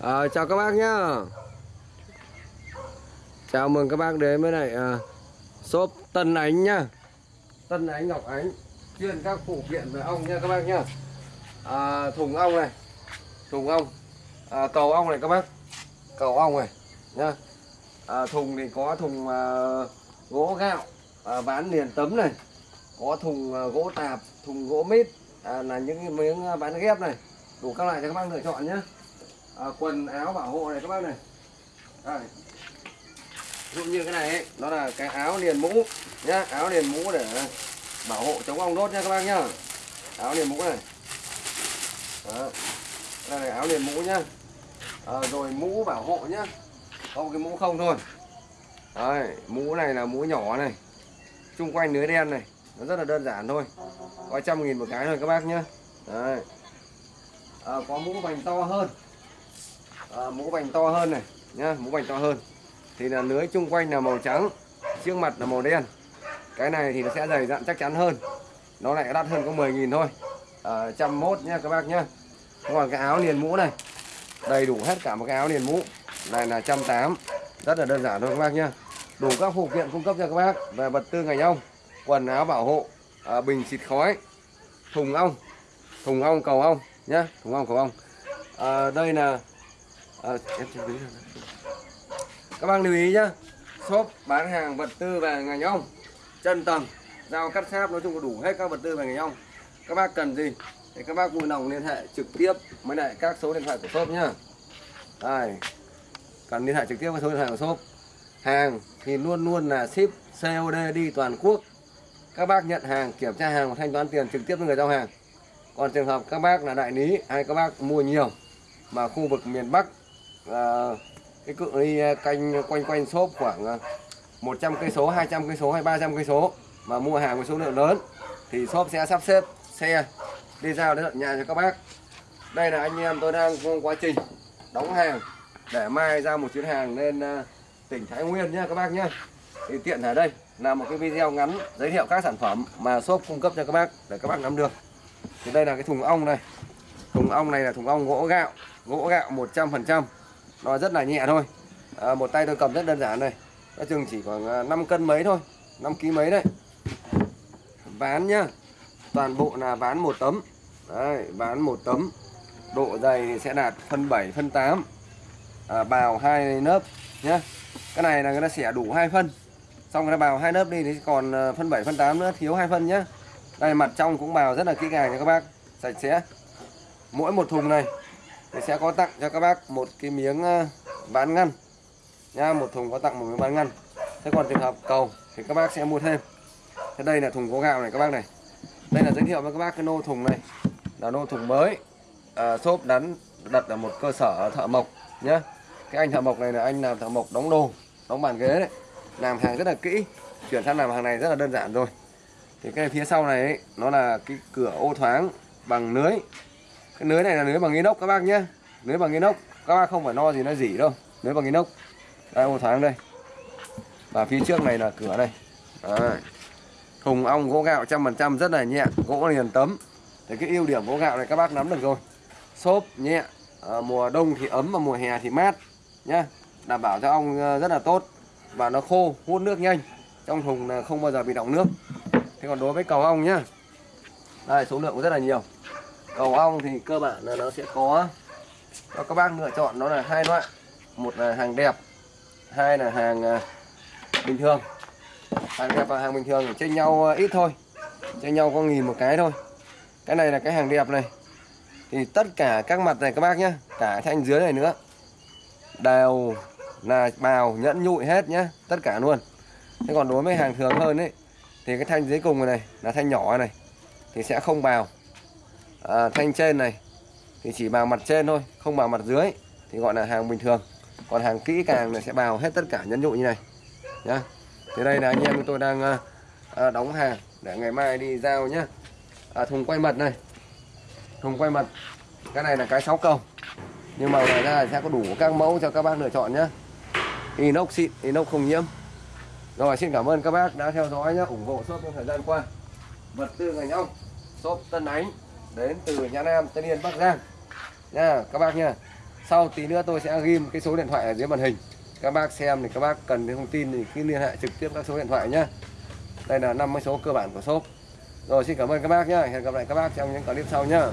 À, chào các bác nhá. Chào mừng các bác đến với lại à, shop Tân Ánh nhá. Tân Ánh Ngọc Ánh chuyên các phụ kiện về ong nha các bác nhá. À, thùng ong này thùng ong. À, cầu ong này các bác. Cầu ong này nhá. À, thùng thì có thùng à, gỗ gạo à, bán liền tấm này. Có thùng à, gỗ tạp thùng gỗ mít. À, là những miếng bán ghép này. Đủ các loại cho các bác lựa chọn nhé à, quần áo bảo hộ này các bác này. Đây. ví dụ như cái này ấy, nó là cái áo liền mũ nhá áo liền mũ để bảo hộ chống ong đốt nha các bác nhá. Áo liền mũ này. Đó. đây là áo liền mũ nhá. À, rồi mũ bảo hộ nhá. Không cái mũ không thôi. Đấy, mũ này là mũ nhỏ này. Chung quanh lưới đen này. Nó rất là đơn giản thôi. Có trăm nghìn một cái thôi các bác nhá. Đấy. À, có mũ vành to hơn à, mũ vành to hơn này nhá mũ vành to hơn. Thì là lưới chung quanh là màu trắng trước mặt là màu đen. Cái này thì nó sẽ dày dặn chắc chắn hơn. Nó lại đắt hơn có 10.000 thôi. À, trăm mốt nhá các bác nhá. Còn cái áo liền mũ này đầy đủ hết cả một cái áo liền mũ. Này là trăm tám. Rất là đơn giản thôi các bác nhá. Đủ các phụ kiện cung cấp cho các bác về vật tư ngành ong quần áo bảo hộ à, bình xịt khói thùng ong thùng ong cầu ong nhá thùng ong cầu ong. À, đây là à, em chưa biết rồi. các bác lưu ý nhá. Shop bán hàng vật tư về ngành ong chân tầng dao cắt sáp nói chung có đủ hết các vật tư về ngành ong các bác cần gì thì các bác vui lòng liên hệ trực tiếp với lại các số điện thoại của shop nhá. Đây. Cần liên hệ trực tiếp với số điện thoại của shop. Hàng thì luôn luôn là ship COD đi toàn quốc. Các bác nhận hàng kiểm tra hàng và thanh toán tiền trực tiếp với người giao hàng. Còn trường hợp các bác là đại lý hay các bác mua nhiều mà khu vực miền Bắc à, cái cự ly ờ, canh quanh quanh shop khoảng ờ, 100 cây số 200 cây số hay 300 cây số mà mua hàng với số lượng lớn thì shop sẽ sắp xếp xe đi giao đến tận nhà cho các bác. Đây là anh em tôi đang trong quá trình đóng hàng để mai ra một chuyến hàng lên tỉnh Thái Nguyên nhé các bác nhé thì tiện ở đây là một cái video ngắn giới thiệu các sản phẩm mà shop cung cấp cho các bác để các bác nắm được. Thì đây là cái thùng ong này. Thùng ong này là thùng ong gỗ gạo gỗ gạo 100% nó rất là nhẹ thôi. À, một tay tôi cầm rất đơn giản này. Nó chừng chỉ khoảng à, 5 cân mấy thôi. 5 kg mấy đấy ván nhá. Toàn bộ là ván một tấm. Đấy, ván một tấm. Độ dày thì sẽ đạt phân 7 phân 8 à, bào hai lớp nhá. Cái này là người ta xẻ đủ hai phân. Xong người ta bào hai lớp đi thì còn à, phân 7 phân 8 nữa thiếu hai phân nhá. Đây mặt trong cũng bào rất là kỹ càng nha các bác. Sạch sẽ. Mỗi một thùng này thì sẽ có tặng cho các bác một cái miếng ờ, ván ngăn. Nha một thùng có tặng một miếng ván ngăn. Thế còn trường hợp cầu thì các bác sẽ mua thêm. Thế đây là thùng gỗ gạo này các bác này. Đây là giới thiệu với các bác cái nô thùng này. Là nô thùng mới. À, xốp đắn đặt ở một cơ sở thợ mộc nhá. Cái anh thợ mộc này là anh làm thợ mộc đóng đồ đóng bàn ghế đấy. Làm hàng rất là kỹ. Chuyển sang làm hàng này rất là đơn giản rồi. Thì cái phía sau này ấy, nó là cái cửa ô thoáng bằng lưới cái lưới này là lưới bằng inox các bác nhé lưới bằng inox. Các bác không phải no gì nó dỉ đâu. Lưới bằng inox. Đây ô thoáng đây. Và phía trước này là cửa đây, Đấy. thùng ong gỗ gạo trăm phần trăm rất là nhẹ. Gỗ liền tấm. Thì cái ưu điểm gỗ gạo này các bác nắm được rồi. Xốp nhẹ. À, mùa đông thì ấm và mùa hè thì mát nhá. Đảm bảo cho ong ờ, rất là tốt. Và nó khô hút nước nhanh. Trong thùng là không bao giờ bị đọng nước. Thế còn đối với cầu ong nhá. Đây số lượng cũng rất là nhiều cầu ong thì cơ bản là nó sẽ có cho các bác lựa chọn nó là hai loại. Một là hàng đẹp, hai là hàng à, bình thường. Hàng đẹp và hàng bình thường thì chênh nhau à, ít thôi, chênh nhau có nghìn một cái thôi. Cái này là cái hàng đẹp này. Thì tất cả các mặt này các bác nhé cả thanh dưới này nữa, đều là bào nhẫn nhụi hết nhé tất cả luôn. Thế còn đối với hàng thường hơn ấy, thì cái thanh dưới cùng này, là thanh nhỏ này, thì sẽ không bào à, thanh trên này thì chỉ bào mặt trên thôi không bào mặt dưới thì gọi là hàng bình thường. Còn hàng kỹ càng là sẽ bào hết tất cả nhẫn nhụi như này. Nhá. Thế đây là anh em tôi đang à, à, đóng hàng để ngày mai đi giao nhá. À, thùng quay mật này. Thùng quay mật cái này là cái sáu cầu. Nhưng mà ngoài ra sẽ có đủ các mẫu cho các bác lựa chọn nhé inox xịn inox không nhiễm. Rồi xin cảm ơn các bác đã theo dõi nhé ủng hộ shop trong thời gian qua. Vật tư ngành ong shop Tân Ánh đến từ Nhã Nam, Tân Yên, Bắc Giang. Nha, các bác nha. Sau tí nữa tôi sẽ ghim cái số điện thoại ở dưới màn hình. Các bác xem thì các bác cần thông tin thì cứ liên hệ trực tiếp các số điện thoại nhé đây là năm cái số cơ bản của shop. Rồi, xin cảm ơn các bác nhá. Hẹn gặp lại các bác trong những clip sau nhá.